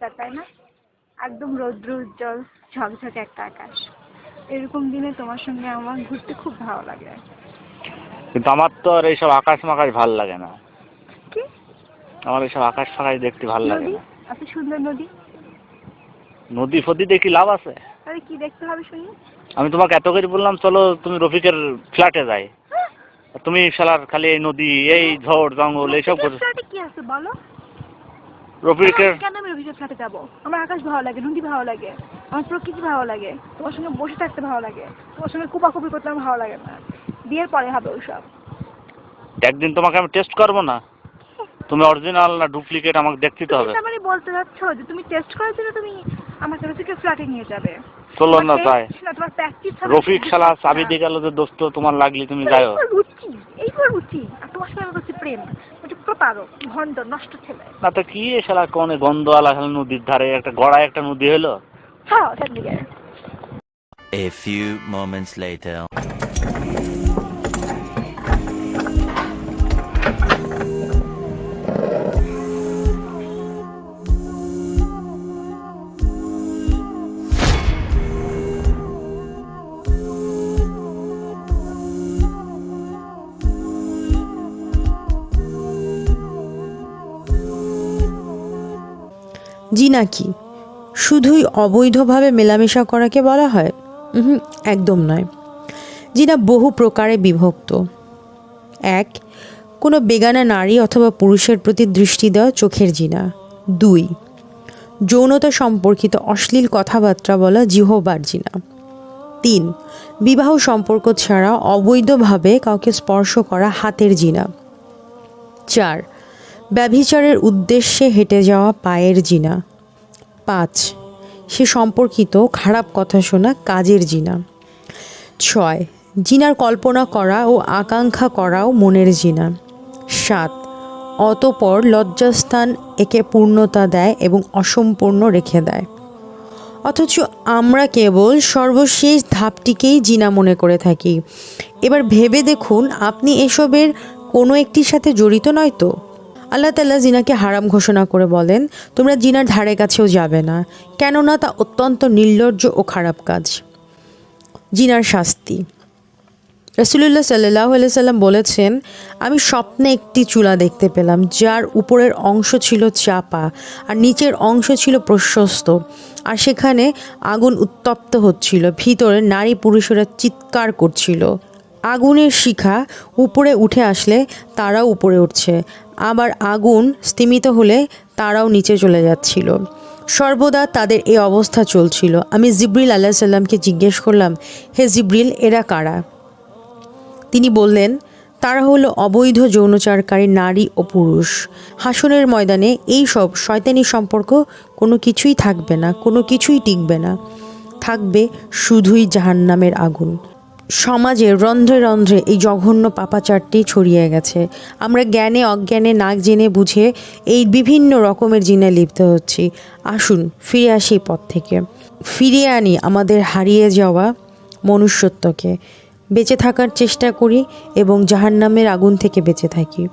পরিষ্কার তাই না? একদম রৌদ্র উজ্জ্বল ঝকঝকে একটা আকাশ। এরকম দিনে তোমার সঙ্গে আমার ঘুরতে খুব ভালো লাগে। কিন্তু আমার তো আর এইসব আকাশ মাকাশ ভালো লাগে না। কি? আমার এইসব আকাশ ফাকাশ দেখতে ভালো লাগে নদী? না। এত সুন্দর নদী? নদী ফদি দেখি লাভ আছে। তাহলে কি দেখতে হবে শুনি। আমি তোমাকে এত করে বললাম চলো তুমি রফিকের ফ্ল্যাটে যাই। তুমি শালার খালি এই নদী এই ঝড় জঙ্গল এইসব করছ কি আছে বলো? রফিকের কেন আমি রবিকের ফ্ল্যাটে যাব? আমার আকাশ ভালো লাগে নদী ভালো লাগে আমার প্রকৃতি ভালো লাগে তোমার সঙ্গে বসে থাকতে ভালো লাগে তোমার সঙ্গে কুপাকুপি করতে আমার ভালো লাগে না। বিয়ের পরে হবে ওইসব। একদিন তোমাকে আমি টেস্ট করব না। তুমি অরিজিনাল না ডুপ্লিকেট আমাকে দেখতে তো হবে। তুমি বলতে যাচ্ছ যে তুমি টেস্ট করার জন্য তুমি আমাকে রফিকের ফ্ল্যাটে নিয়ে যাবে। চলো না তাই। রফিক শালা চাবি দিয়ে গেল যে দোস্ত তোমার লাগলি তুমি যাও এইবার তোমার সঙ্গে প্রেম। ওটা ভন্ড নষ্ট ছেলে। না তো কি এ শালা কোনে গন্ধ আলা শালা নদীর ধারে একটা গড়ায় একটা নদী হলো হ্যাঁ ওটার দিকে A few moments later. জি নাকি? শুধুই অবৈধভাবে মেলামেশা করাকে বলা হয়? হুম একদম নয়। জিনা বহু প্রকারে বিভক্ত। এক, কোনো বেগানা নারী অথবা পুরুষের প্রতি দৃষ্টি দেওয়া চোখের জিনা। দুই, যৌনতা সম্পর্কিত অশ্লীল কথাবার্তা বলা জিহবার জিনা। তিন, বিবাহ সম্পর্ক ছাড়া অবৈধভাবে কাউকে স্পর্শ করা হাতের জিনা। চার ব্যভিচারের উদ্দেশ্যে হেঁটে যাওয়া পায়ের জিনা। পাঁচ, সে সম্পর্কিত খারাপ কথা শোনা কাজের জিনা। ছয়, জিনার কল্পনা করা ও আকাঙ্ক্ষা করাও মনের জিনা। সাত, অতপর লজ্জাস্থান একে পূর্ণতা দেয় এবং অসম্পূর্ণ রেখে দেয়। অথচ আমরা কেবল সর্বশেষ ধাপটিকেই জিনা মনে করে থাকি। এবার ভেবে দেখুন, আপনি এসবের কোনো একটির সাথে জড়িত নয় তো? আল্লাহ তাল্লাহ জিনাকে হারাম ঘোষণা করে বলেন, তোমরা জিনার ধারে কাছেও যাবে না, কেননা তা অত্যন্ত নির্লজ্জ ও খারাপ কাজ। জিনার শাস্তি। রসুলুল্লাহ সাল্লাহ সাল্লাম বলেছেন, আমি স্বপ্নে একটি চুলা দেখতে পেলাম, যার উপরের অংশ ছিল চাপা আর নিচের অংশ ছিল প্রশস্ত, আর সেখানে আগুন উত্তপ্ত হচ্ছিল, ভিতরে নারী পুরুষেরা চিৎকার করছিল। আগুনের শিখা উপরে উঠে আসলে তারাও উপরে উঠছে। আবার আগুন স্তিমিত হলে তারাও নিচে চলে যাচ্ছিল। সর্বদা তাদের এই অবস্থা চলছিল। আমি জিব্রিল আল্লাহ সাল্লামকে জিজ্ঞেস করলাম, হে জিব্রিল, এরা কারা? তিনি বললেন, তারা হলো অবৈধ যৌনচারকারী নারী ও পুরুষ। হাসনের ময়দানে এই সব শয়তানি সম্পর্ক কোনো কিছুই থাকবে না, কোনো কিছুই টিকবে না। থাকবে শুধুই জাহান্নামের আগুন। সমাজে রন্ধ্রে রন্ধ্রে এই জঘন্য পাপাচারটি ছড়িয়ে গেছে। আমরা জ্ঞানে, অজ্ঞানে, নাক জেনে বুঝে এই বিভিন্ন রকমের জিনে লিপ্ত হচ্ছি। আসুন, ফিরে আসি পথ থেকে। ফিরিয়ে আনি আমাদের হারিয়ে যাওয়া মনুষ্যত্বকে। বেঁচে থাকার চেষ্টা করি এবং জাহান্নামের আগুন থেকে বেঁচে থাকি।